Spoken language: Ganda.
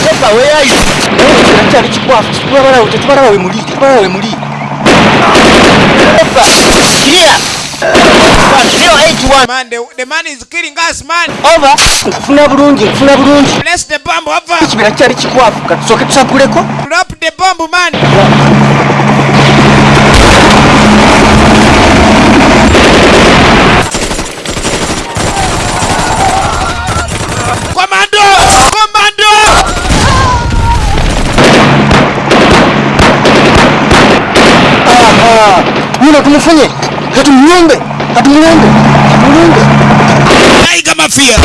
papa weyayi kyali kikwafu kitubabalawe tetubalawe muli tetubalawe muli nkufuna bulungi nkufuna bulungiekibira kyali kikwafu katusooke tusaguleko drop the bomb man. Yeah. Yule tumfanye hatumnyombe, hatumnyombe, hatumnyombe. Hai kama fia.